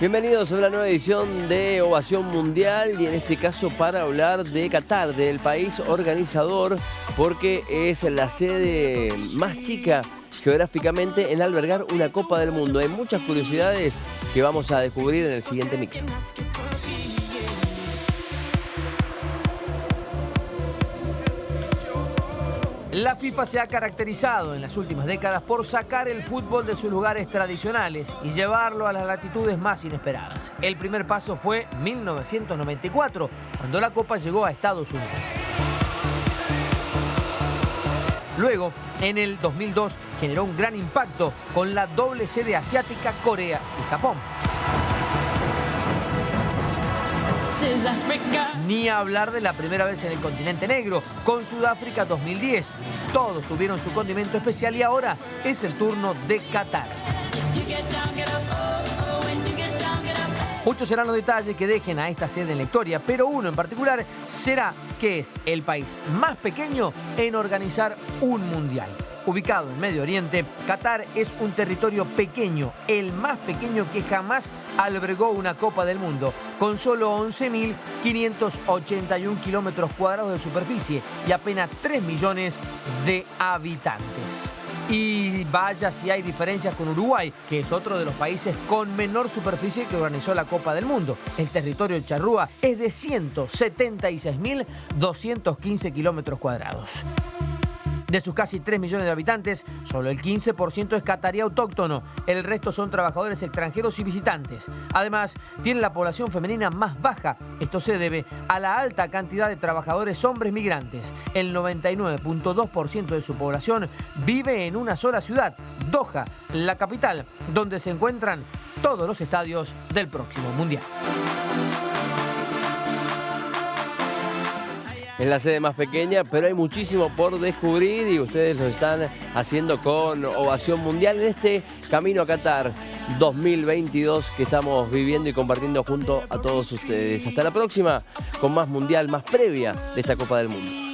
Bienvenidos a una nueva edición de Ovación Mundial y en este caso para hablar de Qatar, del país organizador, porque es la sede más chica geográficamente en albergar una Copa del Mundo. Hay muchas curiosidades que vamos a descubrir en el siguiente micro. La FIFA se ha caracterizado en las últimas décadas por sacar el fútbol de sus lugares tradicionales y llevarlo a las latitudes más inesperadas. El primer paso fue 1994, cuando la Copa llegó a Estados Unidos. Luego, en el 2002, generó un gran impacto con la doble sede asiática Corea y Japón. Ni hablar de la primera vez en el continente negro, con Sudáfrica 2010. Todos tuvieron su condimento especial y ahora es el turno de Qatar. Muchos serán los detalles que dejen a esta sede en la historia, pero uno en particular será que es el país más pequeño en organizar un mundial. Ubicado en Medio Oriente, Qatar es un territorio pequeño, el más pequeño que jamás albergó una Copa del Mundo, con solo 11.581 kilómetros cuadrados de superficie y apenas 3 millones de habitantes. Y vaya si hay diferencias con Uruguay, que es otro de los países con menor superficie que organizó la Copa del Mundo. El territorio de Charrúa es de 176.215 kilómetros cuadrados. De sus casi 3 millones de habitantes, solo el 15% es catarí autóctono, el resto son trabajadores extranjeros y visitantes. Además, tiene la población femenina más baja. Esto se debe a la alta cantidad de trabajadores hombres migrantes. El 99.2% de su población vive en una sola ciudad, Doha, la capital, donde se encuentran todos los estadios del próximo Mundial. Es la sede más pequeña, pero hay muchísimo por descubrir y ustedes lo están haciendo con Ovación Mundial en este camino a Qatar 2022 que estamos viviendo y compartiendo junto a todos ustedes. Hasta la próxima con más Mundial, más previa de esta Copa del Mundo.